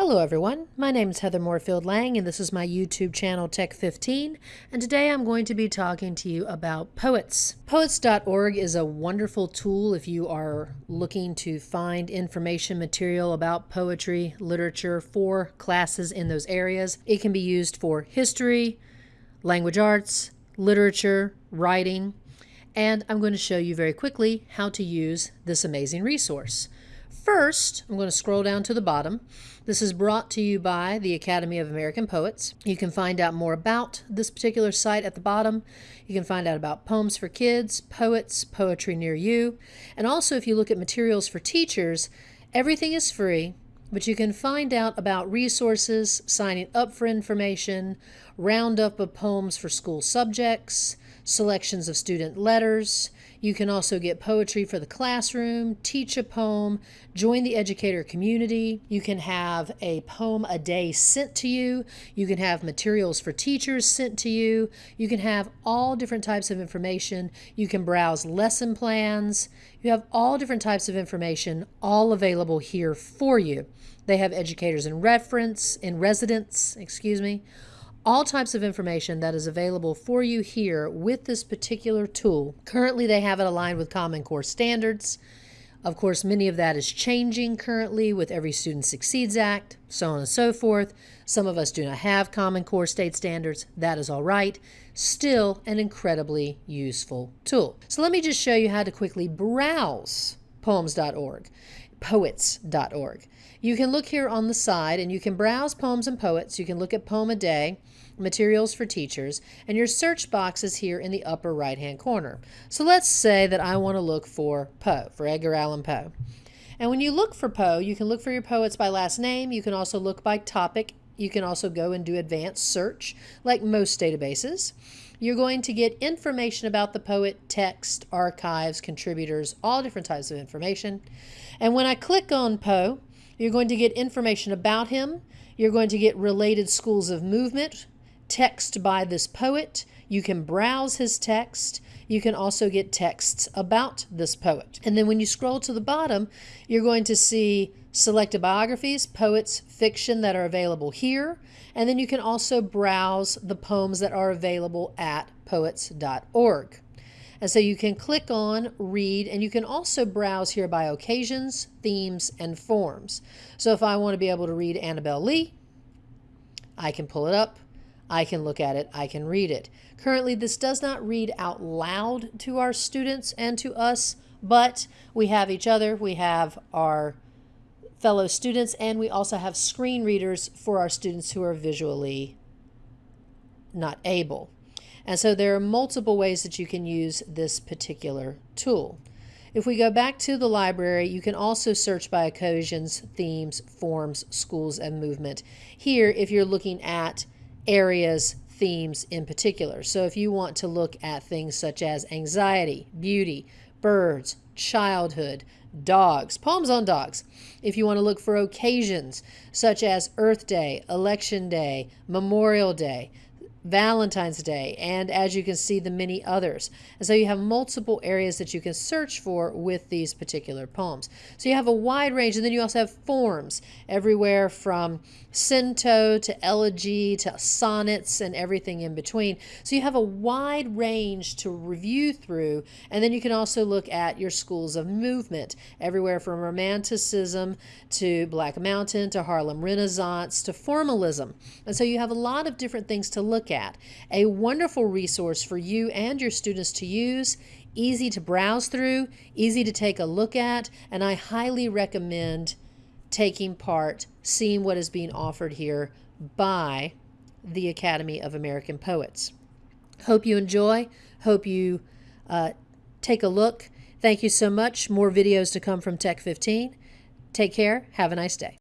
Hello everyone, my name is Heather Moorefield Lang and this is my YouTube channel Tech 15 and today I'm going to be talking to you about Poets. Poets.org is a wonderful tool if you are looking to find information material about poetry, literature for classes in those areas. It can be used for history, language arts, literature, writing, and I'm going to show you very quickly how to use this amazing resource. First, I'm going to scroll down to the bottom. This is brought to you by the Academy of American Poets. You can find out more about this particular site at the bottom. You can find out about poems for kids, poets, poetry near you. And also, if you look at materials for teachers, everything is free but you can find out about resources, signing up for information, roundup of poems for school subjects, selections of student letters. You can also get poetry for the classroom, teach a poem, join the educator community. You can have a poem a day sent to you. You can have materials for teachers sent to you. You can have all different types of information. You can browse lesson plans. You have all different types of information all available here for you. They have educators in reference, in residence, excuse me, all types of information that is available for you here with this particular tool. Currently, they have it aligned with Common Core standards. Of course, many of that is changing currently with Every Student Succeeds Act, so on and so forth. Some of us do not have Common Core state standards. That is all right. Still an incredibly useful tool. So let me just show you how to quickly browse poems.org, poets.org. You can look here on the side and you can browse poems and poets. You can look at Poem a Day, materials for teachers, and your search box is here in the upper right hand corner. So let's say that I want to look for Poe, for Edgar Allan Poe. And when you look for Poe, you can look for your poets by last name. You can also look by topic. You can also go and do advanced search, like most databases. You're going to get information about the poet, text, archives, contributors, all different types of information. And when I click on Poe, you're going to get information about him. You're going to get related schools of movement, text by this poet. You can browse his text. You can also get texts about this poet. And then when you scroll to the bottom, you're going to see selected biographies, poets, fiction that are available here. And then you can also browse the poems that are available at poets.org. And so you can click on read and you can also browse here by occasions, themes, and forms. So if I want to be able to read Annabel Lee, I can pull it up, I can look at it, I can read it. Currently, this does not read out loud to our students and to us, but we have each other, we have our fellow students, and we also have screen readers for our students who are visually not able. And so there are multiple ways that you can use this particular tool. If we go back to the library, you can also search by occasions, themes, forms, schools, and movement. Here, if you're looking at areas, themes in particular. So if you want to look at things such as anxiety, beauty, birds, childhood, dogs, poems on dogs. If you want to look for occasions such as Earth Day, Election Day, Memorial Day, Valentine's Day, and as you can see, the many others. And so you have multiple areas that you can search for with these particular poems. So you have a wide range, and then you also have forms everywhere from cento to elegy to sonnets and everything in between. So you have a wide range to review through, and then you can also look at your schools of movement, everywhere from Romanticism to Black Mountain to Harlem Renaissance to formalism. And so you have a lot of different things to at. A wonderful resource for you and your students to use, easy to browse through, easy to take a look at, and I highly recommend taking part, seeing what is being offered here by the Academy of American Poets. Hope you enjoy. Hope you uh, take a look. Thank you so much. More videos to come from Tech 15. Take care. Have a nice day.